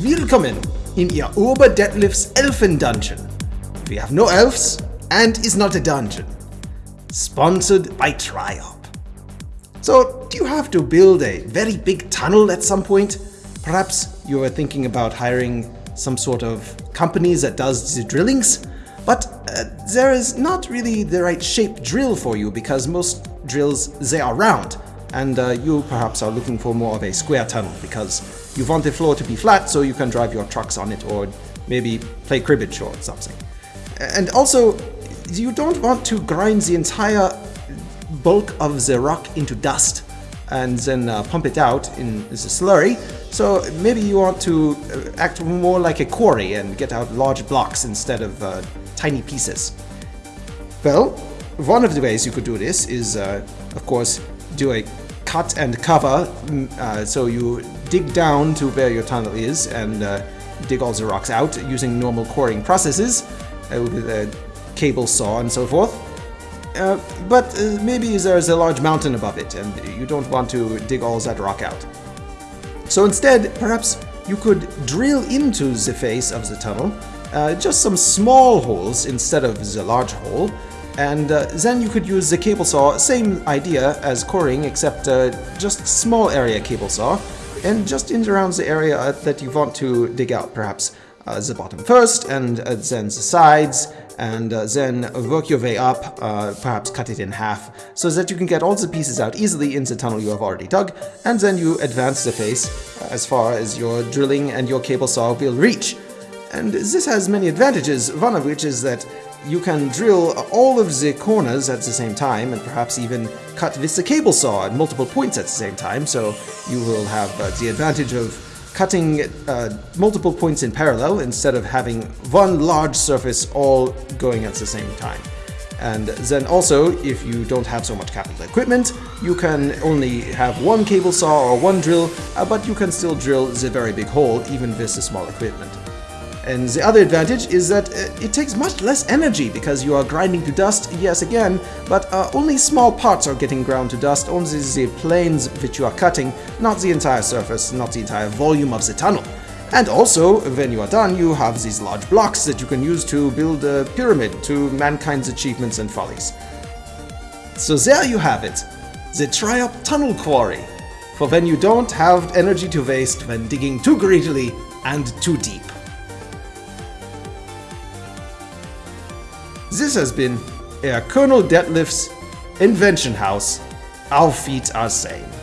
Willkommen in Ihr Oberdetlefs Elfen Dungeon. We have no elves and is not a dungeon. Sponsored by Triop. So, do you have to build a very big tunnel at some point? Perhaps you are thinking about hiring some sort of companies that does the drillings? But uh, there is not really the right shaped drill for you because most drills, they are round. And uh, you perhaps are looking for more of a square tunnel because you want the floor to be flat so you can drive your trucks on it or maybe play cribbage or something. And also, you don't want to grind the entire bulk of the rock into dust and then uh, pump it out in the slurry. So maybe you want to uh, act more like a quarry and get out large blocks instead of uh, tiny pieces. Well, one of the ways you could do this is, uh, of course, do a cut and cover. Mm, uh, so you dig down to where your tunnel is and uh, dig all the rocks out using normal quarrying processes with a cable saw and so forth. Uh, but uh, maybe there's a large mountain above it and you don't want to dig all that rock out. So instead, perhaps you could drill into the face of the tunnel uh, just some small holes instead of the large hole, and uh, then you could use the cable saw, same idea as coring, except uh, just small area cable saw, and just in around the area that you want to dig out, perhaps uh, the bottom first, and uh, then the sides, and uh, then work your way up, uh, perhaps cut it in half, so that you can get all the pieces out easily in the tunnel you have already dug, and then you advance the face as far as your drilling and your cable saw will reach. And this has many advantages, one of which is that you can drill all of the corners at the same time and perhaps even cut with the cable saw at multiple points at the same time, so you will have uh, the advantage of cutting uh, multiple points in parallel instead of having one large surface all going at the same time. And then also, if you don't have so much capital equipment, you can only have one cable saw or one drill, uh, but you can still drill the very big hole even with the small equipment. And the other advantage is that uh, it takes much less energy because you are grinding to dust, yes again, but uh, only small parts are getting ground to dust, only the planes which you are cutting, not the entire surface, not the entire volume of the tunnel. And also, when you are done, you have these large blocks that you can use to build a pyramid to mankind's achievements and follies. So there you have it, the Triop Tunnel Quarry, for when you don't have energy to waste when digging too greedily and too deep. This has been Herr Colonel Detlef's Invention House. Auf Wiedersehen.